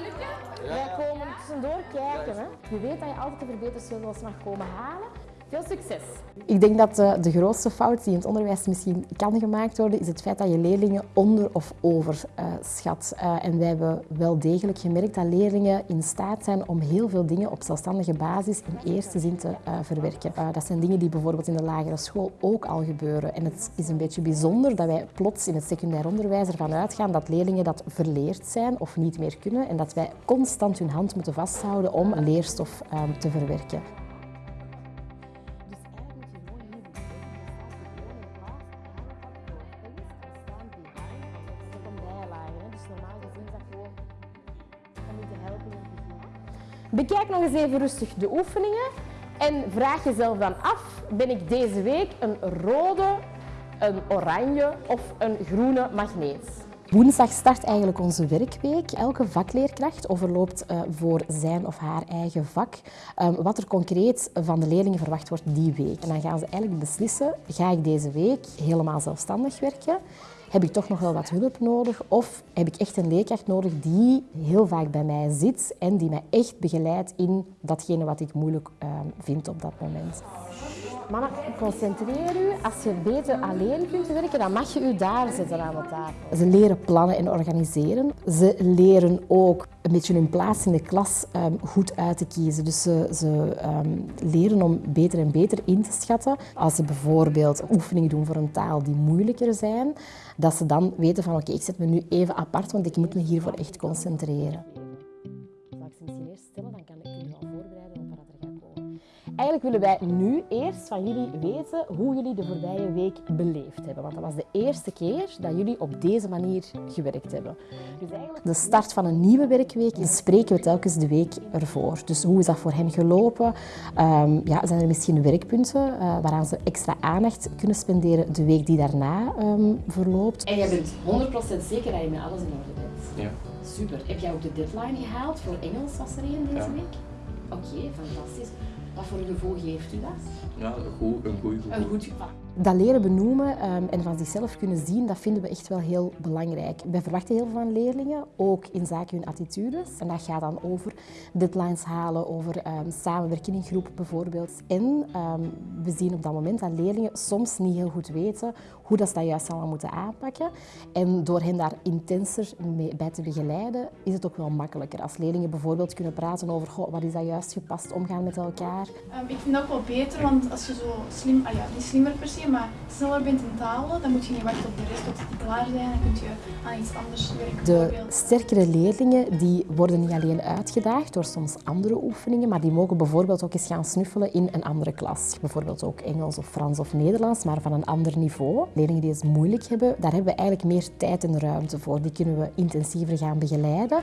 Lukken? Wij komen tussendoor kijken. Hè. Je weet dat je altijd de verbetersleutel mag komen halen. Veel succes! Ik denk dat de, de grootste fout die in het onderwijs misschien kan gemaakt worden, is het feit dat je leerlingen onder- of overschat. Uh, en wij hebben wel degelijk gemerkt dat leerlingen in staat zijn om heel veel dingen op zelfstandige basis in eerste zin te verwerken. Dat zijn dingen die bijvoorbeeld in de lagere school ook al gebeuren. En het is een beetje bijzonder dat wij plots in het secundair onderwijs ervan uitgaan dat leerlingen dat verleerd zijn of niet meer kunnen en dat wij constant hun hand moeten vasthouden om leerstof te verwerken. Bekijk nog eens even rustig de oefeningen en vraag jezelf dan af, ben ik deze week een rode, een oranje of een groene magneet? Woensdag start eigenlijk onze werkweek. Elke vakleerkracht overloopt uh, voor zijn of haar eigen vak um, wat er concreet van de leerlingen verwacht wordt die week. En dan gaan ze eigenlijk beslissen, ga ik deze week helemaal zelfstandig werken? Heb ik toch nog wel wat hulp nodig? Of heb ik echt een leerkracht nodig die heel vaak bij mij zit en die mij echt begeleidt in datgene wat ik moeilijk uh, vind op dat moment? Mannen, concentreer u. Als je beter alleen kunt werken, dan mag je u daar zetten aan de tafel. Ze leren plannen en organiseren. Ze leren ook een beetje hun plaats in de klas um, goed uit te kiezen. Dus ze, ze um, leren om beter en beter in te schatten. Als ze bijvoorbeeld oefeningen doen voor een taal die moeilijker zijn, dat ze dan weten van oké, okay, ik zet me nu even apart, want ik moet me hiervoor echt concentreren. Zal ik ze misschien eerst stellen, dan kan Eigenlijk willen wij nu eerst van jullie weten hoe jullie de voorbije week beleefd hebben. Want dat was de eerste keer dat jullie op deze manier gewerkt hebben. Dus eigenlijk... De start van een nieuwe werkweek spreken we telkens de week ervoor. Dus hoe is dat voor hen gelopen? Um, ja, zijn er misschien werkpunten uh, waaraan ze extra aandacht kunnen spenderen de week die daarna um, verloopt? En jij bent 100% zeker dat je met alles in orde bent? Ja. Super. Heb jij ook de deadline gehaald? Voor Engels was er één deze Ja. week? Oké, fantastisch. Wat voor een gevoel geeft u dat? Ja, goed, een goed gevoel. Een goed gevoel. Dat leren benoemen um, en van zichzelf kunnen zien, dat vinden we echt wel heel belangrijk. Wij verwachten heel veel van leerlingen, ook in zaken hun attitudes. En dat gaat dan over deadlines halen, over um, samenwerken in groep bijvoorbeeld. En um, we zien op dat moment dat leerlingen soms niet heel goed weten hoe dat ze dat juist allemaal moeten aanpakken. En door hen daar intenser mee, bij te begeleiden, is het ook wel makkelijker. Als leerlingen bijvoorbeeld kunnen praten over wat is dat juist gepast omgaan met elkaar. Ik vind dat wel beter, want als je zo slim, ah ja, niet slimmer per se, maar sneller bent in talen, dan moet je niet wachten op de rest tot die klaar zijn. Dan kun je aan iets anders werken. De sterkere leerlingen die worden niet alleen uitgedaagd door soms andere oefeningen, maar die mogen bijvoorbeeld ook eens gaan snuffelen in een andere klas. Bijvoorbeeld ook Engels of Frans of Nederlands, maar van een ander niveau. Leerlingen die het moeilijk hebben, daar hebben we eigenlijk meer tijd en ruimte voor. Die kunnen we intensiever gaan begeleiden.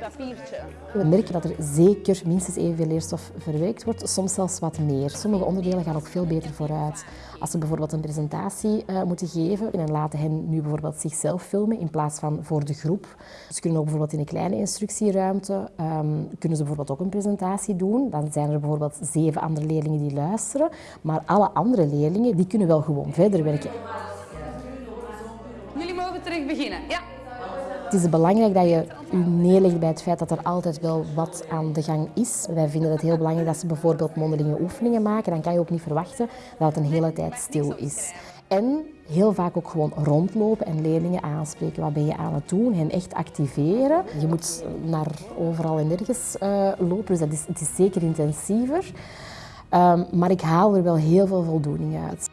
Papiertje. We merken dat er zeker minstens evenveel leerstof verwerkt wordt, soms zelfs wat meer. Sommige onderdelen gaan ook veel beter vooruit. Als ze bijvoorbeeld een presentatie uh, moeten geven en laten hen nu bijvoorbeeld zichzelf filmen in plaats van voor de groep. Ze kunnen ook bijvoorbeeld in een kleine instructieruimte, um, kunnen ze bijvoorbeeld ook een presentatie doen. Dan zijn er bijvoorbeeld zeven andere leerlingen die luisteren, maar alle andere leerlingen die kunnen wel gewoon verder werken. Jullie mogen terug beginnen. Ja. Het is belangrijk dat je je neerlegt bij het feit dat er altijd wel wat aan de gang is. Wij vinden het heel belangrijk dat ze bijvoorbeeld mondelinge oefeningen maken. Dan kan je ook niet verwachten dat het een hele tijd stil is. En heel vaak ook gewoon rondlopen en leerlingen aanspreken. Wat ben je aan het doen? Hen echt activeren. Je moet naar overal en nergens uh, lopen, dus dat is, het is zeker intensiever. Um, maar ik haal er wel heel veel voldoening uit.